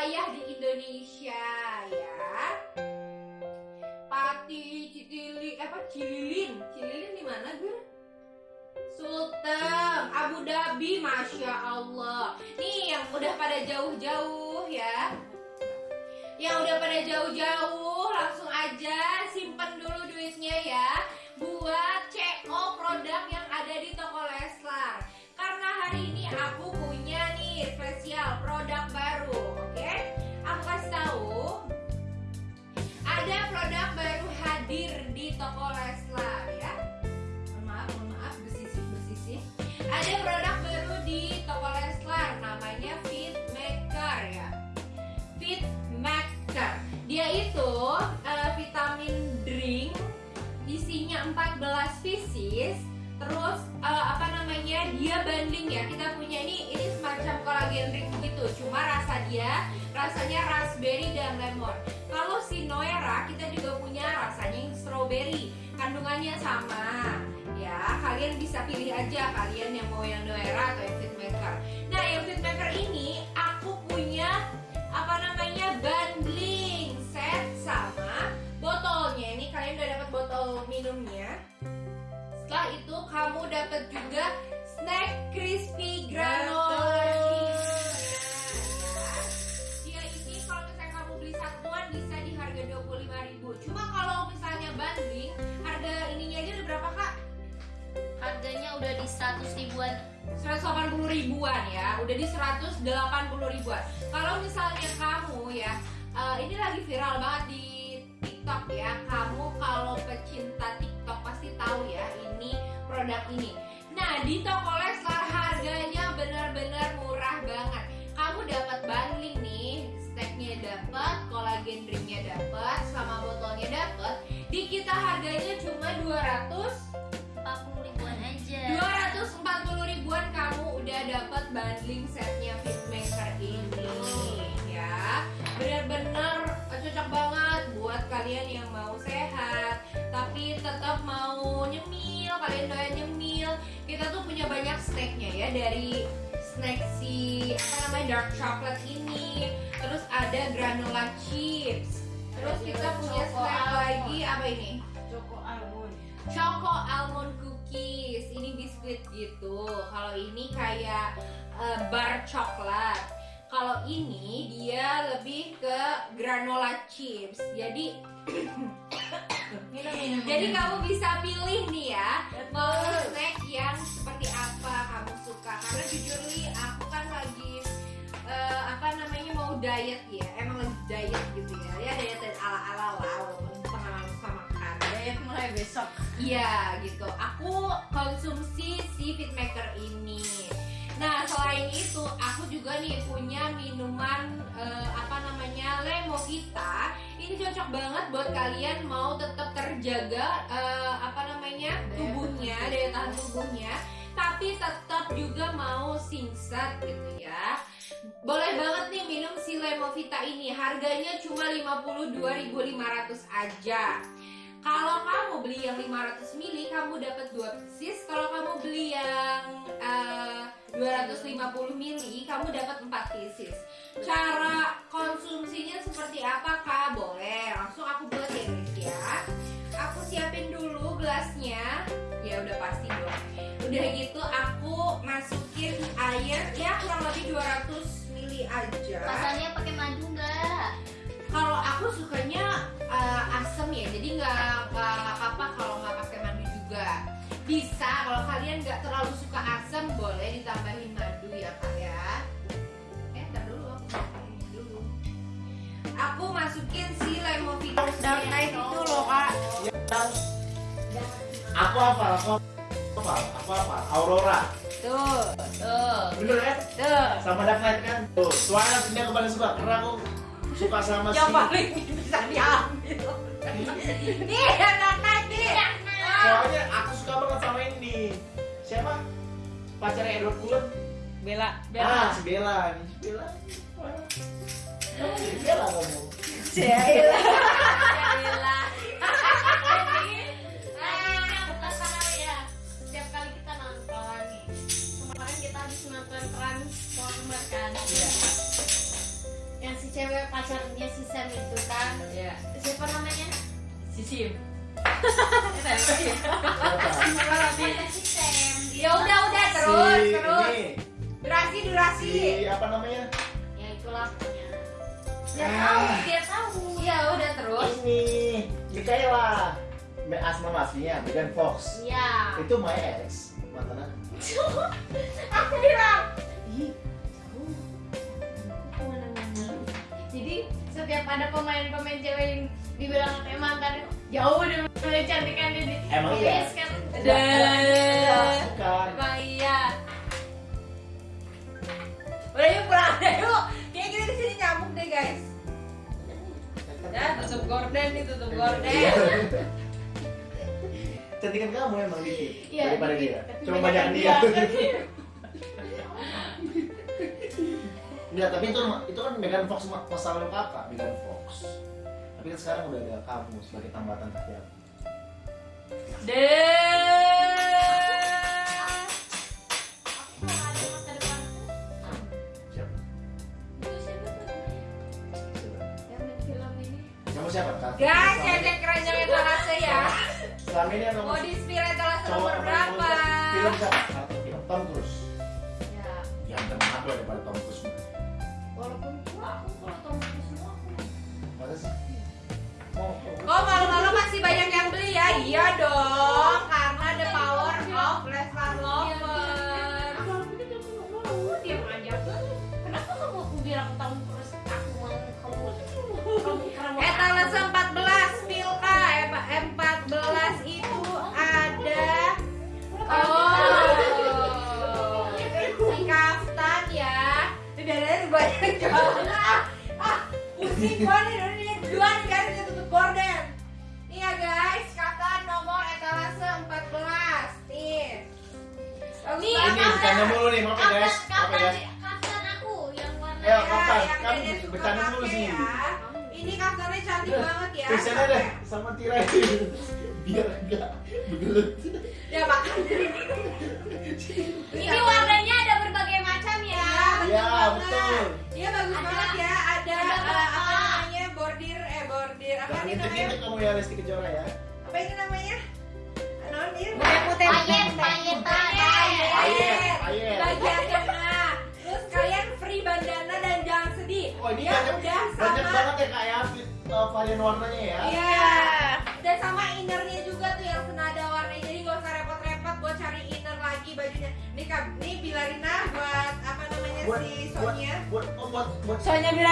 wilayah di Indonesia ya. Pati, Citili, apa Cililin? Cililin di mana gue? Sultan, Abu Dhabi, masya Allah. Nih yang udah pada jauh-jauh ya. Yang udah pada jauh-jauh langsung aja simpen dulu duitnya ya isinya 14 pieces terus eh, apa namanya dia banding ya. Kita punya ini ini semacam kolagen drink begitu. Cuma rasa dia rasanya raspberry dan lemon. Kalau si Noera kita juga punya rasanya yang strawberry. Kandungannya sama. Ya kalian bisa pilih aja kalian yang mau yang Noera atau yang Fit Maker. Nah yang Fit Maker ini aku punya dapat juga snack crispy granola dia ini kalau misalnya kamu beli satuan bisa di harga 25.000 cuma kalau misalnya bundling harga ininya aja udah berapa kak? Harganya udah di 100 ribuan. 180 ribuan ya udah di 180 ribuan. Kalau misalnya kamu ya eh, ini lagi viral banget di TikTok ya. Kamu kalau pecinta TikTok pasti tahu ya produk ini. Nah di toko Leslar harganya benar-benar murah banget. Kamu dapat bundling nih snacknya dapat kolagen drinknya dapat sama botolnya dapat di kita harganya cuma 200 40 ribuan aja. 240 ribuan kamu udah dapat bundling setnya Fitmaker ini ya. Benar-benar cocok banget buat kalian yang mau sehat tapi tetap mau nyemil kalian doyan nyemil kita tuh punya banyak snacknya ya dari snack si apa namanya dark chocolate ini terus ada granola chips terus kita punya snack almond. lagi apa ini Choco almond. Choco almond cookies. Ini biskuit gitu. Kalau ini kayak eh, bar coklat. Kalau ini dia lebih ke granola chips. Jadi Minum minum. jadi kamu bisa pilih nih ya mau snack yang seperti apa kamu suka. Karena jujur li aku kan lagi eh, apa namanya mau diet ya. Emang lagi diet gitu ya. Ya diet ala-ala lah walaupun pernah sama makan. Diet mulai besok. Iya gitu. Aku konsumsi si Fitmaker ini. Nah selain itu aku juga nih punya minuman Ini cocok banget buat kalian mau tetap terjaga eh, apa namanya tubuhnya, daya tahan tubuhnya, tapi tetap juga mau singset gitu ya. Boleh banget nih minum si Lemovita ini. Harganya cuma 52.500 aja. Kalau kamu beli yang 500 ml kamu dapat 2 pieces. Kalau kamu beli yang eh, 250 ml kamu dapat 4 pieces. Cara konsumsinya seperti apa air ya kurang lebih 200 ml aja rasanya pakai madu nggak kalau aku sukanya uh, asem ya jadi nggak apa-apa kalau nggak pakai madu juga bisa kalau kalian nggak terlalu suka asem boleh ditambahin madu ya kak ya eh ntar dulu aku masukin dulu aku masukin si lemovita Dark Knight itu loh kak. Aku apa? Aku apa? Aku apa? Aurora. Tuh, tuh, Bener kan? tuh. Sama Knight kan? Tuh, Twilight ini aku paling suka karena aku suka sama si Yang paling bisa diambil. Nih, Knight nih. Soalnya aku suka banget sama ini. Siapa? Pacarnya Edward Cullen. Bella, Ah, si Bella nih. Si Bella. Kamu si Bella cewek pacarnya si Sam itu kan Ya. siapa namanya Sisim. pacarnya si Sam Ya udah udah terus si terus. ini Durasi durasi. si apa namanya ya itulah pokoknya Dia Ah. tahu, dia tahu. Ya udah terus. ini Mikaela Me- asma aslinya Megan Fox ya itu my ex mantan aku. Aku bilang. Setiap ada pemain-pemain cewek yang dibilang kayak mantan jauh deh mulai cantikan dia Emang Iya, Dan bukan Emang iya. Udah yuk pulang deh yuk. Kayak kita di sini nyamuk deh guys. Ya tutup gorden nih tutup gorden. Iya. cantikan kamu emang dikit Iya, daripada dikit. dia cuma banyak banyak dia. Enggak, tapi itu itu kan Megan Fox ma- masa lalu kakak Megan Fox. Tapi kan sekarang udah ada kamu sebagai tambatan yang film ini Kamu siapa kak? Guys, Selama- cek keranjang etalase ya. Selama ini yang kamu Mau di etalase nomor yang berapa? Film siapa? Atau film Tom Cruise. ya Ya teman aku daripada Tom Cruise. Kamu Etalase 14 Milka M14 itu ada Oh Si kaftan ya. Ini dadanya banyak banget Ah, ah pusing gua nih Ini. Dua nih guys Dia tutup gorden Nih ya guys Kaftan nomor etalase 14 Nih. Bagus Nih, mulu nih, maaf ya guys. kapan Maaf ya Ya, Kan Dede suka bercanda mulu pakai sih. ya. Ini kaftannya cantik banget ya Tulisannya deh sama tirai biar enggak begelut. Ya makan ini warnanya ada berbagai macam ya Iya, Ya, betul. Iya bagus Ada- banget ya. Ada ada berapa? apa namanya bordir eh bordir apa ini namanya? kamu ya Lesti Kejora ya. Ini Ya, banyak udah banyak sama. banget ya kak ya fit, uh, varian warnanya ya. Iya. Dan sama innernya juga tuh yang senada warnanya. Jadi gak usah repot-repot buat cari inner lagi bajunya. Nih kak, nih Bilarina buat apa namanya Buat si buat Sonia. buat oh, buat buat Soalnya bilang